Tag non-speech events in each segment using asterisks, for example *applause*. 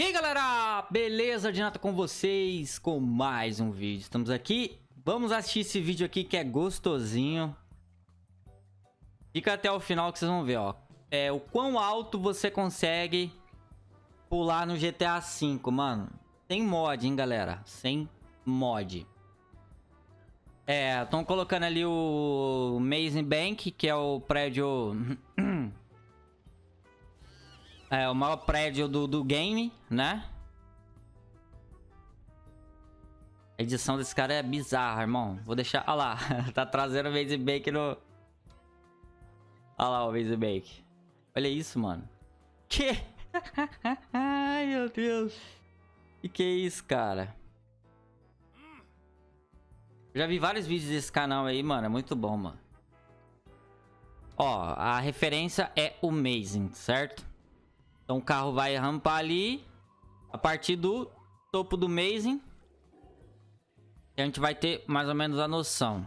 E aí galera, beleza? De nada com vocês com mais um vídeo. Estamos aqui, vamos assistir esse vídeo aqui que é gostosinho. Fica até o final que vocês vão ver, ó. É o quão alto você consegue pular no GTA V, mano. Sem mod, hein, galera? Sem mod. É, estão colocando ali o Amazing Bank, que é o prédio... É, o maior prédio do, do game, né? A edição desse cara é bizarra, irmão. Vou deixar... Olha lá, *laughs* tá trazendo o Maze Bake no... Olha lá o Maze Bake. Olha isso, mano. Que? *laughs* Ai, meu Deus. E que é isso, cara? Já vi vários vídeos desse canal aí, mano. É muito bom, mano. Ó, a referência é o Amazing, certo? Então o carro vai rampar ali. A partir do topo do Amazing. A gente vai ter mais ou menos a noção.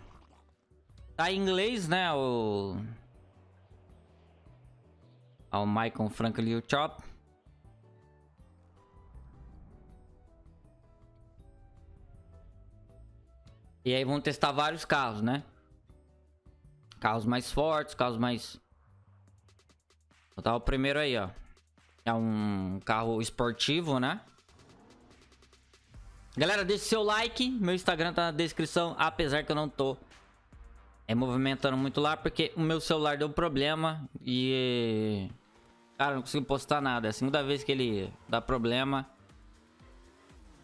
Tá em inglês, né? O... O Michael Franklin Chop. E aí vão testar vários carros, né? Carros mais fortes, carros mais... Vou botar o primeiro aí, ó. É um carro esportivo, né? Galera, deixe seu like. Meu Instagram tá na descrição. Apesar que eu não tô é, movimentando muito lá. Porque o meu celular deu problema. E... Cara, não consigo postar nada. É a segunda vez que ele dá problema.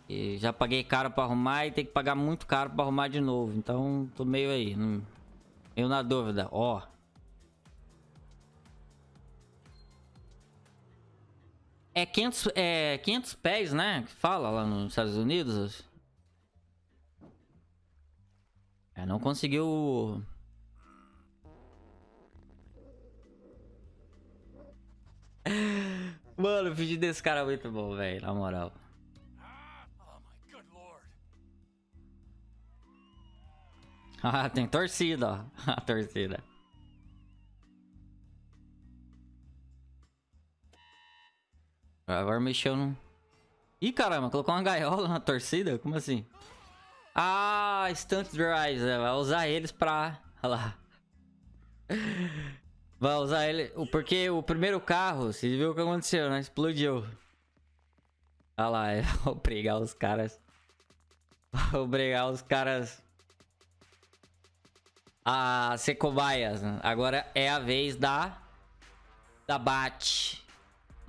E já paguei caro pra arrumar e tem que pagar muito caro pra arrumar de novo. Então, tô meio aí. Meio na dúvida. Ó. É 500, é 500 pés, né? Que fala lá nos Estados Unidos. É, não conseguiu... *laughs* Mano, o vídeo desse cara é muito bom, velho. Na moral. *laughs* Ah, tem torcida, ó. *laughs* A torcida. Agora mexeu no... Ih, caramba, colocou uma gaiola na torcida? Como assim? Ah, Stunt Drives. É, vai usar eles pra... Olha lá. Vai usar ele... Porque o primeiro carro, você viu o que aconteceu, né? Explodiu. Olha lá, *laughs* vou pregar os caras. Vou pregar os caras... A ser cobaias. Agora é a vez da... Da Bat.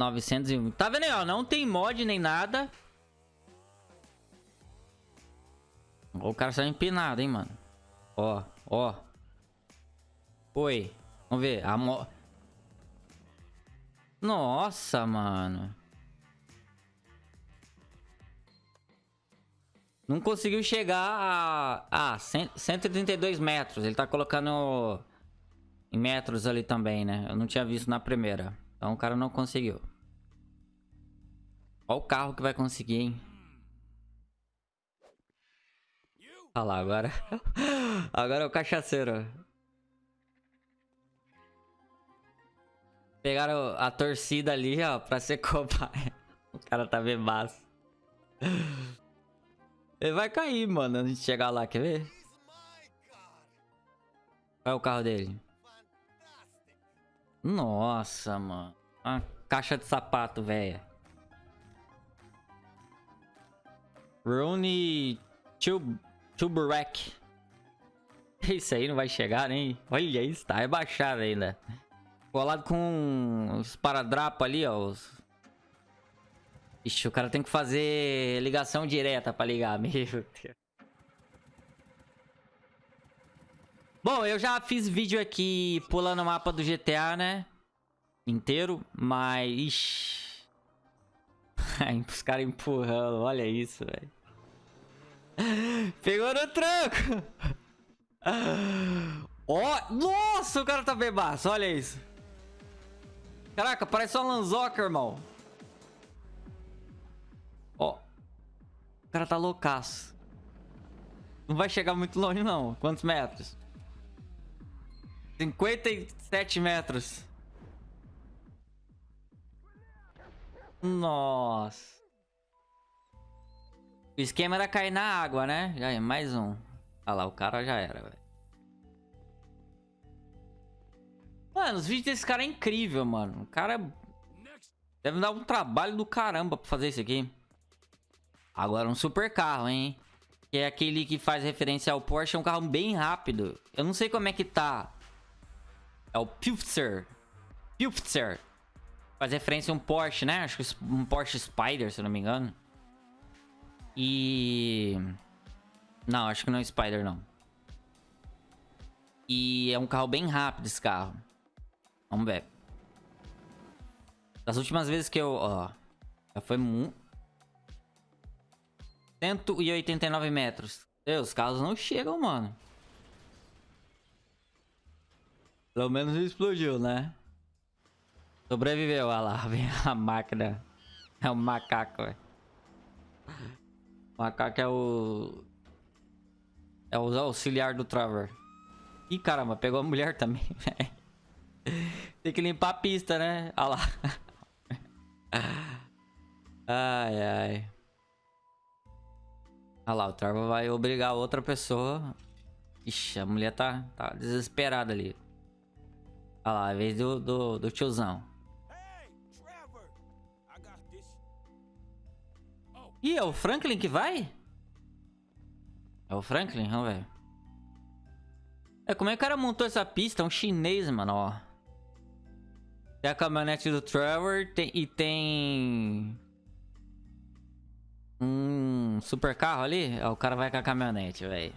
901. Tá vendo aí, ó? Não tem mod nem nada. O cara saiu empinado, hein, mano. Ó, ó. Oi. Vamos ver. A mo... Nossa, mano. Não conseguiu chegar a... Ah, 132 metros. Ele tá colocando em metros ali também, né? Eu não tinha visto na primeira. Então o cara não conseguiu. Olha o carro que vai conseguir, hein? Olha lá, agora... *laughs* agora é o cachaceiro. Pegaram a torcida ali, ó, pra ser *laughs* cobaia. O cara tá bebaço. Ele vai cair, mano, antes de chegar lá, quer ver? É o carro dele? Nossa, mano. Uma caixa de sapato, velho. Rooney Tuberek. Isso aí não vai chegar nem. Olha isso, tá rebaixado ainda. Colado com os paradrapos ali, ó. Os... Ixi, o cara tem que fazer ligação direta pra ligar. Meu Deus. Bom, eu já fiz vídeo aqui pulando o mapa do GTA, né? Inteiro, mas... Ixi. *laughs* Os caras empurrando, olha isso, velho. Pegou no tranco. *laughs* Ó, oh, nossa, o cara tá bebaço, olha isso. Caraca, parece só um Lanzoca, irmão. Ó. O cara tá loucaço. Não vai chegar muito longe, não. Quantos metros? 57 metros. Nossa. O esquema era cair na água, né? Já é mais um. Olha lá, o cara já era, velho. Mano, os vídeos desse cara é incrível, mano. O cara deve dar um trabalho do caramba pra fazer isso aqui. Agora um super carro, hein? Que é aquele que faz referência ao Porsche. É um carro bem rápido. Eu não sei como é que tá. É o Pulitzer. Pulitzer. Faz referência a um Porsche, né? Acho que um Porsche Spider, se eu não me engano. E... Não, acho que não é Spider, não. E é um carro bem rápido esse carro. Vamos ver. Das últimas vezes que eu... Ó, já foi muito... 189 metros. Deus, os carros não chegam, mano. Pelo menos explodiu, né? Sobreviveu, olha lá. *laughs* Vem a máquina. É o macaco, velho. O macaco é o... É o auxiliar do Trevor. Ih, caramba, pegou a mulher também, *laughs* velho. Tem que limpar a pista, né? Olha lá. *laughs* Ai, ai. Olha lá, o Trevor vai obrigar outra pessoa. Ixi, a mulher tá, tá desesperada ali. Olha lá, a vez do, do, do tiozão. Ih, é o Franklin que vai? É o Franklin? Vamos ver. É, como é que o cara montou essa pista? É um chinês, mano, ó. Tem a caminhonete do Trevor tem, e tem... Um super carro ali? O cara vai com a caminhonete, velho.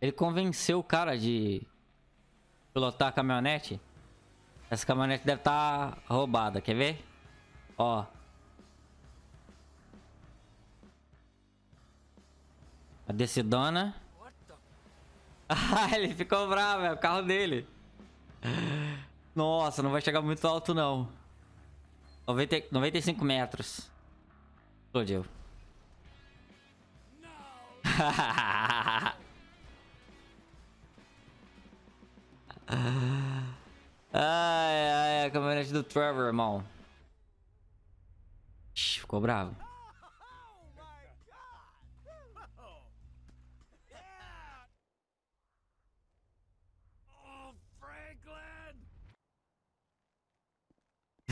Ele convenceu o cara de pilotar a caminhonete. Essa caminhonete deve estar tá roubada, quer ver? Ó. A decidona. Ah, *laughs* ele ficou bravo, é o carro dele. Nossa, não vai chegar muito alto, não. 90, 95 metros. Explodiu. *laughs* ai, ai, a caminhonete do Trevor, irmão. ficou bravo.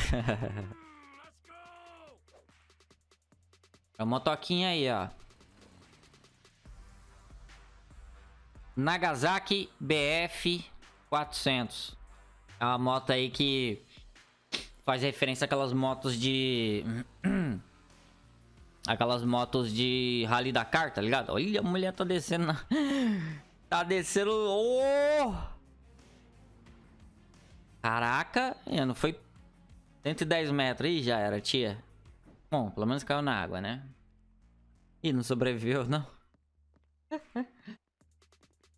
*laughs* é uma motoquinha aí, ó. Nagasaki BF 400. É uma moto aí que faz referência àquelas motos de... *clears throat* Aquelas motos de Rally Dakar, tá ligado? Olha, a mulher tá descendo. *laughs* Tá descendo... Oh! Caraca, não foi 110 metros. Ih, já era, tia. Bom, pelo menos caiu na água, né? Ih, não sobreviveu, não. *laughs*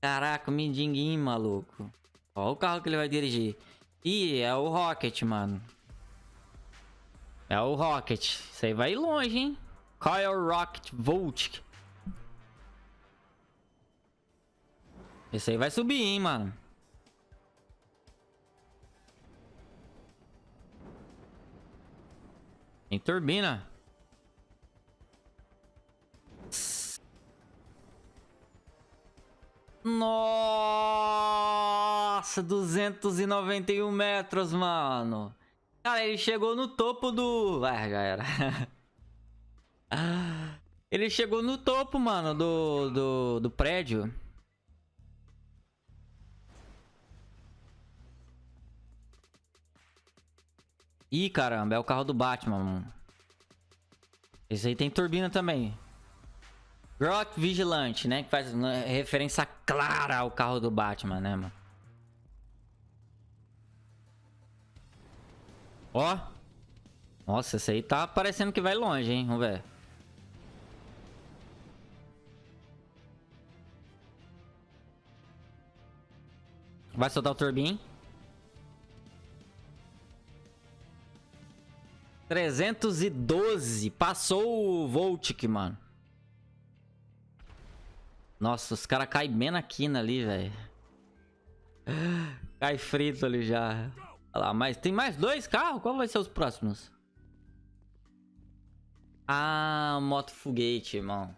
Caraca, o mindinguinho, maluco. Ó o carro que ele vai dirigir. Ih, é o Rocket, mano. É o Rocket. Isso aí vai longe, hein? Qual é Rocket Volt? Esse aí vai subir, hein, mano. Tem turbina. Nossa, 291 metros, mano. Cara, ele chegou no topo do... Ah, já era. *laughs* ele chegou no topo, mano, do, do, do prédio. Ih, caramba, é o carro do Batman, mano. Esse aí tem turbina também. Grok Vigilante, né? Que faz referência clara ao carro do Batman, né, mano? Ó. Nossa, esse aí tá parecendo que vai longe, hein? Vamos ver. Vai soltar o turbin. 312. Passou o Voltic, mano. Nossa, os caras caem bem na quina ali, velho. Cai frito ali já. Olha lá, mas tem mais dois carros? Qual vai ser os próximos? Ah, moto foguete, irmão.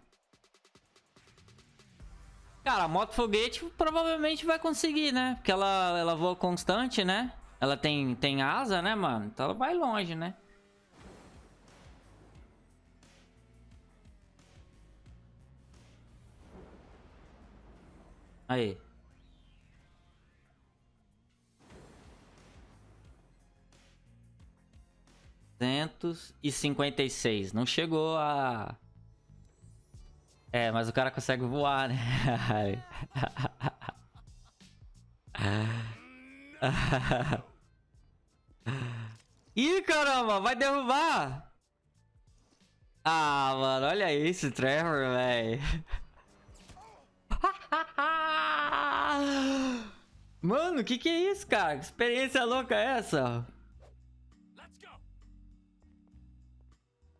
Cara, a moto foguete provavelmente vai conseguir, né? Porque ela, ela voa constante, né? Ela tem, tem asa, né, mano? Então ela vai longe, né? Aí. E cinquenta e seis. Não chegou a... É, mas o cara consegue voar, né? *laughs* Ih, caramba, vai derrubar! Ah, mano, olha isso, Trevor, velho. Mano, que que é isso, cara? Que experiência louca é essa?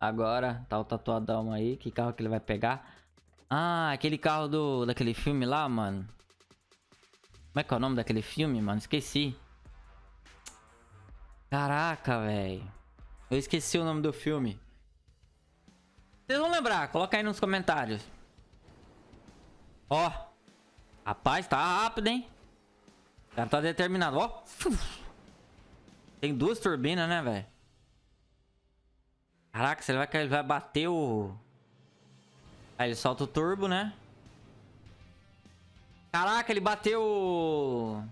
Agora, tá o tatuadão aí. Que carro que ele vai pegar? Ah, aquele carro do, daquele filme lá, mano. Como é que é o nome daquele filme, mano? Esqueci. Caraca, velho. Eu esqueci o nome do filme. Vocês vão lembrar, coloca aí nos comentários. Ó. Rapaz, tá rápido, hein? Cara tá determinado, ó. Tem duas turbinas, né, velho? Caraca, será que ele vai bater o... Aí ele solta o turbo, né? Caraca, ele bateu...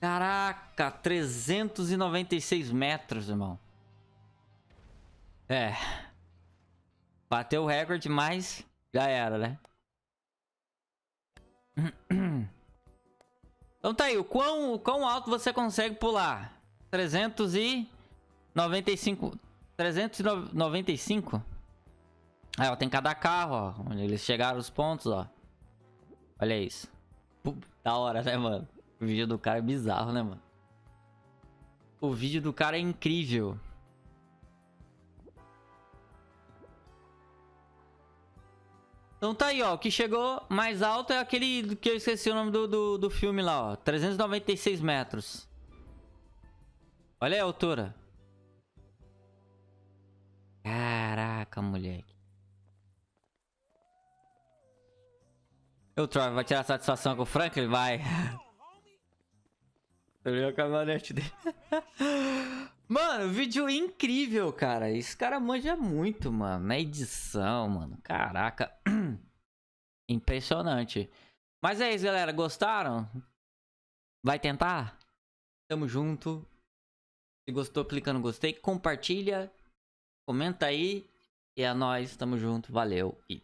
Caraca, 396 metros, irmão. É. Bateu o recorde, mas já era, né? Então tá aí, o quão, o quão alto você consegue pular? 395... 395? Aí, ó, tem cada carro, ó. Onde eles chegaram os pontos, ó. Olha isso. da hora, né, mano? O vídeo do cara é bizarro, né, mano? O vídeo do cara é incrível. Então tá aí, ó. O que chegou mais alto é aquele que eu esqueci o nome do, do, do filme lá, ó. 396 metros. Olha a altura. Caraca, moleque. O Troy vai tirar satisfação com o Franklin? Vai. *laughs* Eu a caminhonete dele. *laughs* Mano, vídeo incrível, cara. Esse cara manja muito, mano. Na edição, mano. Caraca. *clears throat* Impressionante. Mas é isso, galera. Gostaram? Vai tentar? Tamo junto. Se gostou, clica no gostei. Compartilha. Comenta aí. E é nóis. Tamo junto. Valeu. E